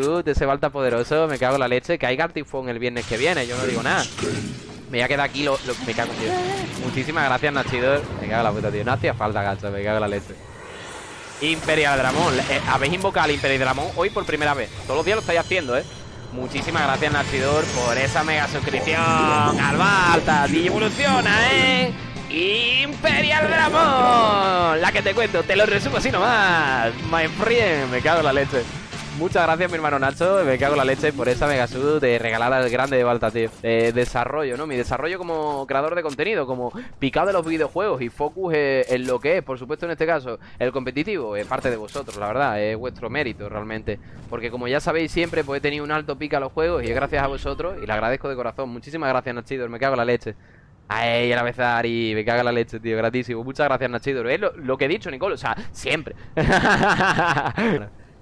de ese Balta poderoso. Me cago en la leche. Que hay Gartifón el viernes que viene. Yo no digo nada. Me voy a quedar aquí. Lo, me cago. Muchísimas gracias, Nachidor. Me cago en la puta, tío. No hacía falta, gacho. Me cago en la leche. Imperial Dramón. Eh, habéis invocado al Imperial Dramón hoy por primera vez. Todos los días lo estáis haciendo, ¿eh? Muchísimas gracias, Nachidor, por esa mega suscripción al Balta. Y evoluciona, ¿eh? Imperial Dramón. La que te cuento, te lo resumo así nomás. My friend, me cago en la leche. Muchas gracias, mi hermano Nacho. Me cago en la leche por esa mega sud de regalada al grande de Balta, tío. De desarrollo, ¿no? Mi desarrollo como creador de contenido, como picado de los videojuegos y focus en lo que es, por supuesto, en este caso, el competitivo, es parte de vosotros, la verdad. Es vuestro mérito, realmente. Porque como ya sabéis siempre, pues he tenido un alto pica a los juegos y es gracias a vosotros y le agradezco de corazón. Muchísimas gracias, Nachidor. Me cago en la leche. Ay, a la vez Ari, me caga la leche, tío, gratísimo. Muchas gracias, Nachidor. Es lo, que he dicho, Nicole, o sea, siempre.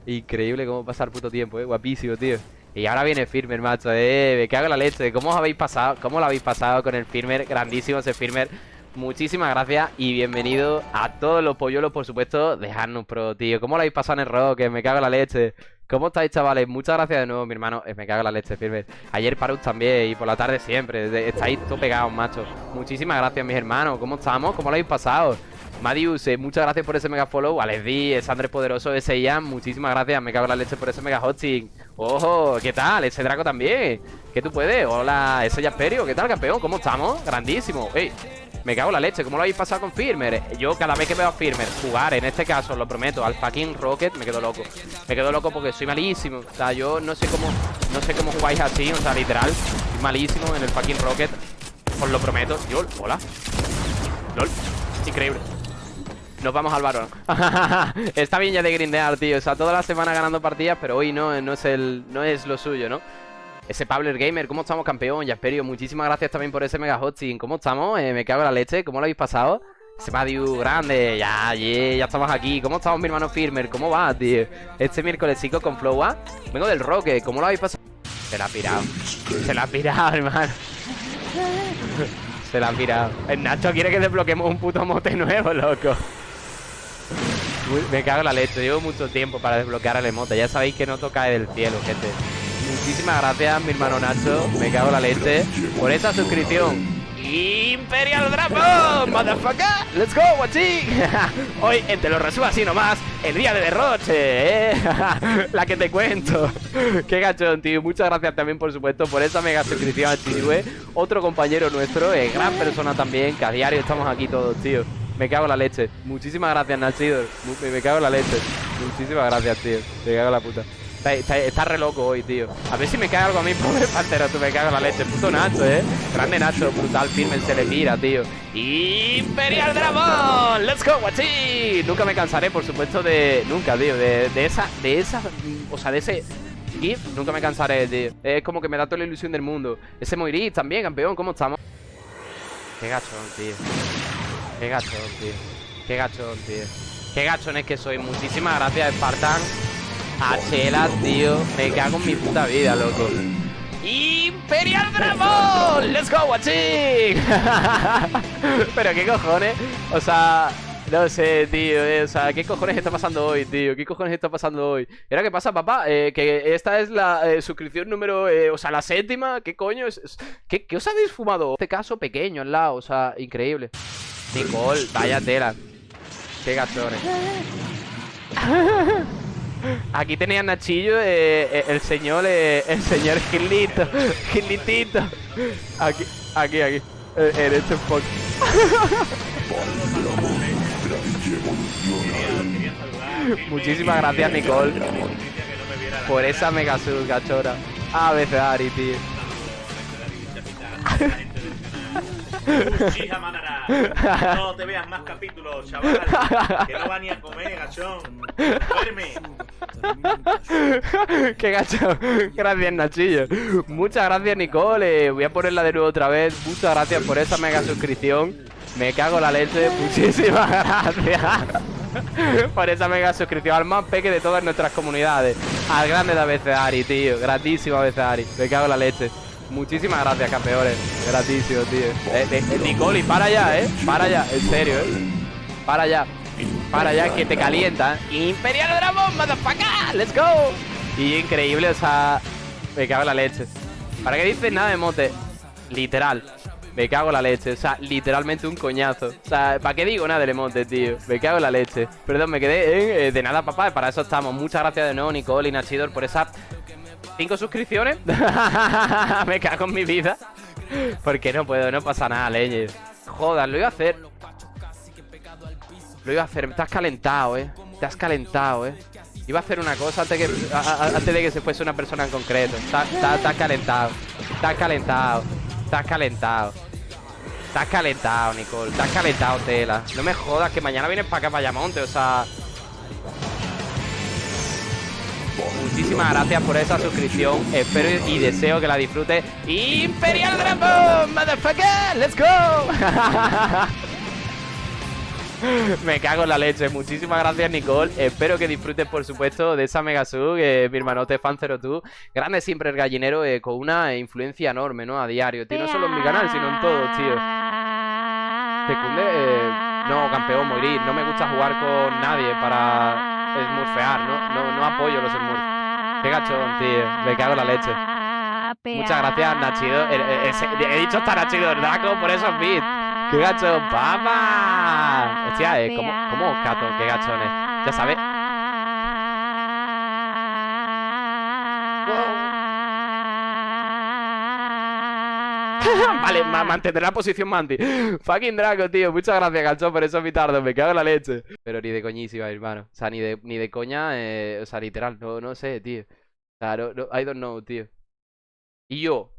Increíble cómo pasar puto tiempo, eh. Guapísimo, tío. Y ahora viene Firmer, macho, eh. Me cago en la leche. ¿Cómo os habéis pasado? ¿Cómo lo habéis pasado con el Firmer? Grandísimo ese Firmer. Muchísimas gracias y bienvenido a todos los polluelos, por supuesto, de Harnus Pro, tío. ¿Cómo lo habéis pasado en el rock? Me cago en la leche. ¿Cómo estáis, chavales? Muchas gracias de nuevo, mi hermano. Eh, me cago en la leche, Firmer. Ayer Parus también y por la tarde siempre. Estáis todo pegados, macho. Muchísimas gracias, mis hermanos. ¿Cómo estamos? ¿Cómo lo habéis pasado? Madius, eh, muchas gracias por ese mega follow. Alesdi, es Andrés Poderoso, ese Ian, muchísimas gracias. Me cago en la leche por ese mega hosting. Ojo, ¿qué tal? Ese Draco también. ¿Qué tú puedes? Hola, ese Jasperio, ¿qué tal, campeón? ¿Cómo estamos? Grandísimo. Ey, me cago en la leche, ¿cómo lo habéis pasado con Firmer? Yo cada vez que veo a Firmer jugar, en este caso, lo prometo, al fucking Rocket, me quedo loco. Me quedo loco porque soy malísimo. O sea, yo no sé cómo, no sé cómo jugáis así, o sea, literal, soy malísimo en el fucking Rocket. Os lo prometo. Yo, hola. LOL. Increíble. Nos vamos al varón Está bien ya de grindear, tío O sea, toda la semana ganando partidas Pero hoy no, no es el no es lo suyo, ¿no? Ese Pabler Gamer, ¿cómo estamos, campeón? Jasperio, muchísimas gracias también por ese mega hosting ¿Cómo estamos? Eh, me cago en la leche ¿Cómo lo habéis pasado? Ese Madiu grande, ya, ya estamos aquí ¿Cómo estamos, mi hermano Firmer? ¿Cómo va, tío? Este miércoles, chicos, con Flowa Vengo del Roque, ¿cómo lo habéis pasado? Se la ha pirado Se la ha pirado, hermano Se la ha pirado El Nacho quiere que desbloqueemos un puto mote nuevo, loco me cago en la leche, llevo mucho tiempo para desbloquear el emote Ya sabéis que no toca del cielo, gente. Muchísimas gracias, mi hermano Nacho Me cago en la leche Por esa suscripción. Imperial Dragon, motherfucker Let's go, guachín Hoy, en Te lo resumo así nomás El día de derroche, eh La que te cuento. Qué gachón, tío Muchas gracias también, por supuesto Por esa mega suscripción a Chirue Otro compañero nuestro, eh, gran persona también Que a diario estamos aquí todos, tío me cago en la leche. Muchísimas gracias, Nachidor. Me, cago en la leche. Muchísimas gracias, tío. Me cago en la puta. Está, re loco hoy, tío. A ver si me cae algo a mí, pobre pantero. Tú me cago en la leche. Puto Nacho, eh. Grande Nacho, brutal firme, se le mira, tío. Imperial Dragón. Let's go, guachín. Nunca me cansaré, por supuesto, de. Nunca, tío. De, de esa. De esa. O sea, de ese. GIF, nunca me cansaré, tío. Es como que me da toda la ilusión del mundo. Ese Moiris también, campeón. ¿Cómo estamos? Qué gachón, tío. Qué gachón, tío. Qué gachón, tío. Qué gachón es que soy. Muchísimas gracias, Spartan. A Chela, tío. Me cago en mi puta vida, loco. ¡Imperial Dragon! ¡Let's go, watching! Pero qué cojones. O sea, no sé, tío. Eh, o sea, ¿qué cojones está pasando hoy, tío? ¿Qué cojones está pasando hoy? ¿Y ahora qué pasa, papá? Eh, que esta es la eh, suscripción número. o sea, la séptima. ¿Qué coño es? ¿Qué, ¿Qué os habéis fumado? Este caso pequeño al lado, o sea, increíble. Nicole, vaya tela. Qué gachones. Aquí tenía Nachillo, eh, eh, el señor, eh, el señor Gilito, Gilitito. Aquí, aquí, aquí. En este spot. Muchísimas gracias, Nicole. Por esa mega sub, gachora. A veces Ari, tío. Hija Manara. No te veas más capítulos, chaval. Que no va ni a comer, gachón. Duerme. Qué gachón. Gracias, Nachillo. Muchas gracias, Nicole. Voy a ponerla de nuevo otra vez. Muchas gracias por esa mega suscripción. Me cago la leche. Muchísimas gracias. por esa mega suscripción al más peque de todas nuestras comunidades. Al grande de Ari, tío. Gratísimo Ari. Me cago la leche. Muchísimas gracias, campeones. Gratísimo, tío. Eh, eh, eh Nicoli, para allá, ¿eh? Para allá, en serio, ¿eh? Para allá. Para allá, que te calienta. Imperial Dragón, motherfucker. Let's go. Y increíble, o sea... Me cago en la leche. ¿Para qué dices nada de mote? Literal. Me cago en la leche, o sea, literalmente un coñazo O sea, ¿para qué digo nada del emote, tío? Me cago en la leche Perdón, me quedé eh, de nada, papá, para eso estamos Muchas gracias de nuevo, Nicole y Nachidor Por esa 5 suscripciones. Me cago en mi vida. Porque no puedo, no pasa nada, leyes. Joder, lo iba a hacer. Lo iba a hacer, te has calentado, eh. Te has calentado, eh. Iba a hacer una cosa antes, que, a, de que se fuese una persona en concreto. Estás calentado. Estás calentado. Estás calentado. Estás calentado, Nicole. Estás calentado, tela. No me jodas, que mañana vienes para acá, para Yamonte. O sea, Muchísimas gracias por esa suscripción. Espero y deseo que la disfrutes. ¡Imperial Dragon! ¡Motherfucker! ¡Let's go! Me cago en la leche. Muchísimas gracias, Nicole. Espero que disfrutes, por supuesto, de esa Mega Sub, eh, mi hermanote fan 02. Grande siempre el gallinero, eh, con una influencia enorme, ¿no? A diario, tío. No solo en mi canal, sino en todo, tío. Secunde, eh, no, campeón, morir. No me gusta jugar con nadie para smurfear, ¿no? No, no apoyo los smurfs. Qué gachón, tío. Me cago en la leche. Muchas gracias, Nachido. He, dicho hasta Nachido Draco por esos bits. ¡Qué gacho, papá! Hostia, eh, ¿cómo, ¿cómo cato? ¡Qué gachones! Ya sabes. Vale, mantendré la posición Manti. Fucking Draco, tío. Muchas gracias, Gacho, por esos bitardos. Me cago en la leche. Pero ni de coñísima, hermano. O sea, ni de, ni de coña, eh, o sea, literal. No, no sé, tío. Claro, no, I don't know, tío. Y yo,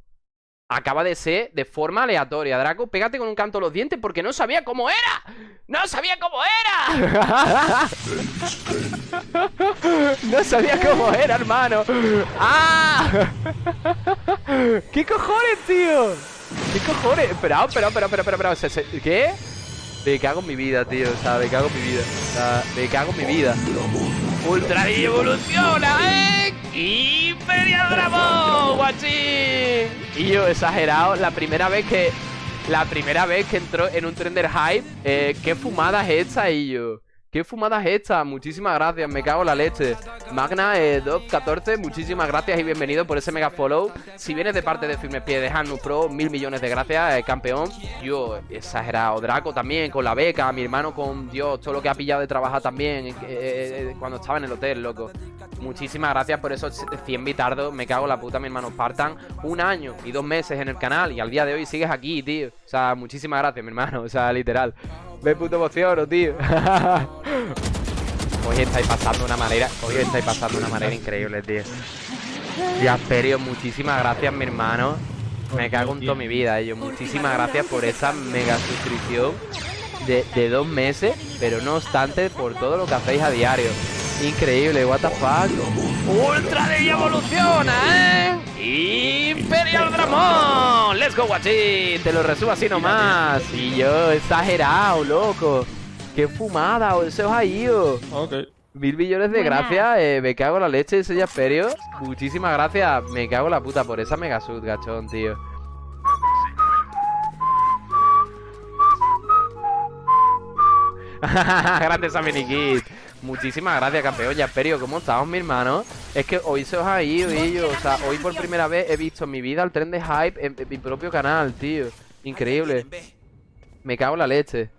acaba de ser de forma aleatoria. Draco, pégate con un canto los dientes porque no sabía cómo era. ¡No sabía cómo era! no sabía cómo era, hermano. ¡Ah! ¿Qué cojones, tío? ¿Qué cojones? Espera, espera, espera, espera, espera. ¿Qué? Me cago en mi vida, tío. O sea, me cago en mi vida. O sea, me cago en mi vida. Ultra evoluciona, ¿eh? Imperial Dragón, guachín. Y yo, exagerado, la primera vez que... La primera vez que entró en un trender hype, eh, qué fumada es esta, y yo... ¿Qué fumada es esta? Muchísimas gracias, me cago en la leche. Magna eh, 14 muchísimas gracias y bienvenido por ese mega follow. Si vienes de parte de Firme Pie de Hanu Pro, mil millones de gracias, eh, campeón. Yo, exagerado, Draco también, con la beca Mi hermano con, Dios, todo lo que ha pillado de trabajar también eh, eh, Cuando estaba en el hotel, loco. Muchísimas gracias por esos 100 bitardos Me cago en la puta, mi hermano. Spartan Un año y dos meses en el canal Y al día de hoy sigues aquí, tío. O sea, muchísimas gracias, mi hermano. O sea, literal me puto emociono, tío. Hoy estáis pasando una manera. Hoy estáis pasando una manera increíble, tío. Y Asperio, muchísimas gracias, mi hermano. Me cago en toda mi vida, ellos. Muchísimas gracias por esa mega suscripción de, de dos meses. Pero no obstante, por todo lo que hacéis a diario. Increíble, what the fuck. Ultra de evoluciona, ¿eh? Imperial Dramón. Let's go, guachín. Te lo resumo así nomás. Y yo, exagerado, loco. Qué fumada, se os ha ido. Ok. Mil millones de gracias, eh, me cago en la leche, ese Jasperio. Muchísimas gracias, me cago en la puta por esa mega sud, gachón, tío. Gracias a Minikit. Muchísimas gracias, campeón. Jasperio, ¿cómo estamos, mi hermano? Es que hoy se os ha ido, yo. O sea, hoy por primera vez he visto en mi vida el tren de hype en, mi propio canal, tío. Increíble. Me cago en la leche.